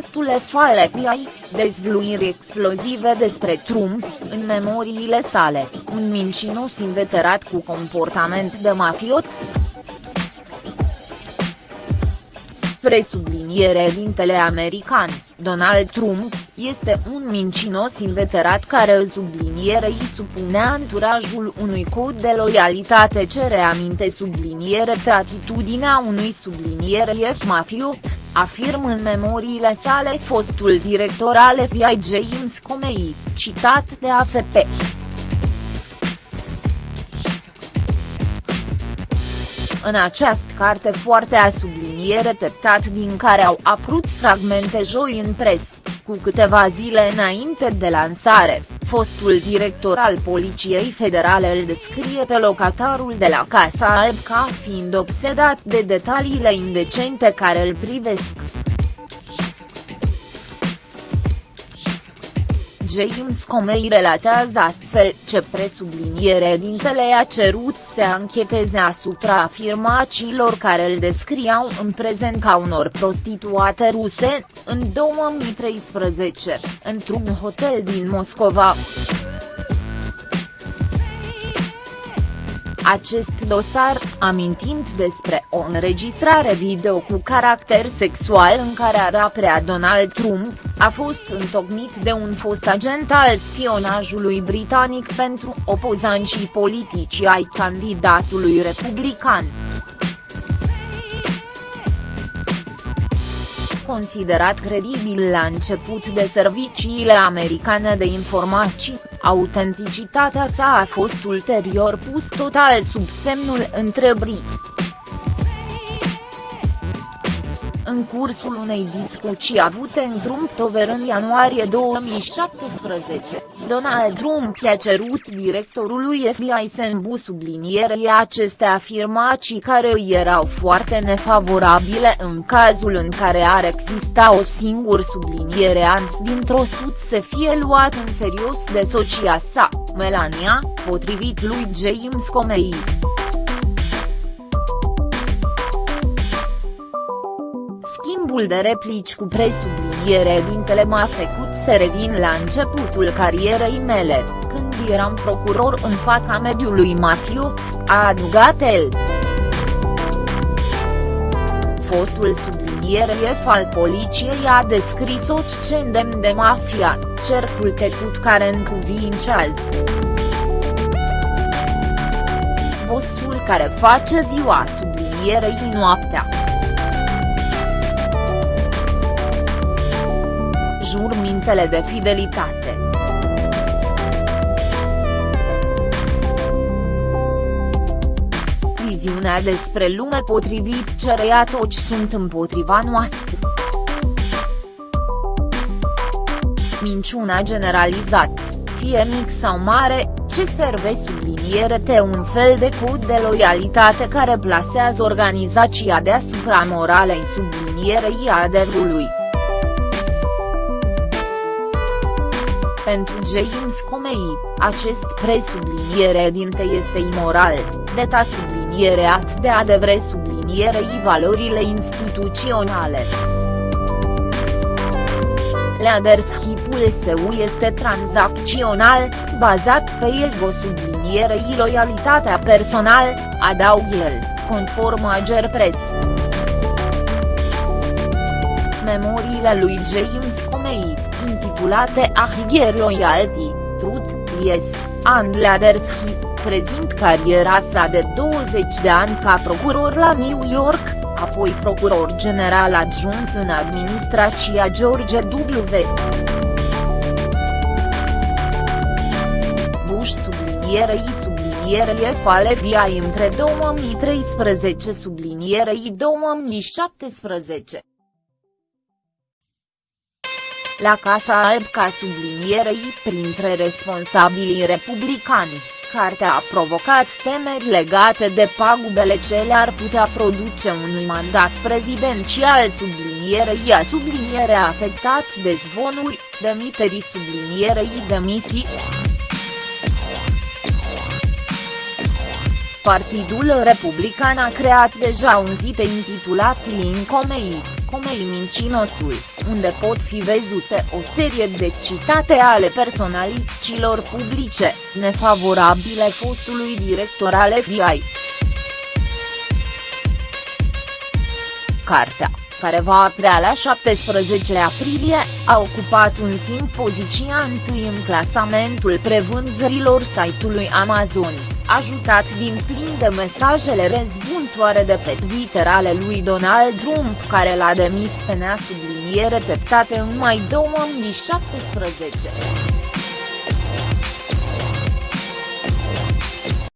fostul FBI, dezvluiri explozive despre Trump, în memoriile sale, un mincinos inveterat cu comportament de mafiot. Presubliniere dintele american, Donald Trump, este un mincinos inveterat care sublinierei supunea anturajul unui cod de loialitate. Ce reaminte subliniere atitudinea unui subliniere F mafiot, afirm în memoriile sale fostul director al FBI James Comey, citat de AFP. În această carte foarte a subliniere teptat din care au apărut fragmente joi în pres, cu câteva zile înainte de lansare, fostul director al Poliției Federale îl descrie pe locatarul de la Casa Alb ca fiind obsedat de detaliile indecente care îl privesc. James Comey relatează astfel ce presubliniere dintele a cerut să ancheteze asupra afirmațiilor care îl descriau în prezent ca unor prostituate ruse, în 2013, într-un hotel din Moscova. Acest dosar, amintind despre o înregistrare video cu caracter sexual în care raprea Donald Trump, a fost întocmit de un fost agent al spionajului britanic pentru opozanții politici ai candidatului republican. Considerat credibil la început de serviciile americane de informații, autenticitatea sa a fost ulterior pus total sub semnul întrebării. în cursul unei discuții avute în Trumptover în ianuarie 2017, Donald Trump i-a cerut directorului FBI să îmbu sublinierei aceste afirmații care îi erau foarte nefavorabile în cazul în care ar exista o singură subliniere ans dintr-o sud să fie luat în serios de socia sa, Melania, potrivit lui James Comey. Schimbul de replici cu presubliniere dintele m-a făcut să revin la începutul carierei mele, când eram procuror în fața mediului mafiot, a adugat el. Fostul subliniere F al poliției a descris o scenă de mafia, cercul tecut care încuvincează. Bossul care face ziua sublinierei noaptea. Jurmintele de fidelitate. Viziunea despre lume potrivit cereia toți sunt împotriva noastră. Minciuna generalizat, fie mic sau mare, ce serve subliniere te un fel de cod de loialitate care plasează organizația deasupra moralei sublinierei adevărului. Pentru James Comey, acest presubliniere dinte este imoral, deta subliniere at de adevre sublinierei valorile instituționale. Leadership-ul său este tranzacțional, bazat pe ego sublinierei loialitatea personal, adaug el, conform Ager Press. Memoriile lui James Comey intitulate Ahigher Loyalty, Truth, Yes, and Leadership, prezint cariera sa de 20 de ani ca procuror la New York, apoi procuror general adjunct în administrația George W. Bush sublinierei sublinierei fale via între 2013 sublinierei 2017 la Casa Alb ca sublinierei printre responsabilii republicani, cartea a provocat temeri legate de pagubele ce le-ar putea produce unui mandat prezidențial. Sublinierei a subliniere afectat de zvonuri, demiterii sublinierei demisii. Partidul Republican a creat deja un zid intitulat Lincoln comei mincinosul, unde pot fi văzute o serie de citate ale personalităților publice, nefavorabile fostului director al FBI. Cartea, care va aprea la 17 aprilie, a ocupat un timp poziția întâi în clasamentul prevânzărilor site-ului Amazon, ajutat din plin de mesajele răzbuntoare de pe Twitter ale lui Donald Trump care l-a demis pe neasubliniere teptate în mai 2017.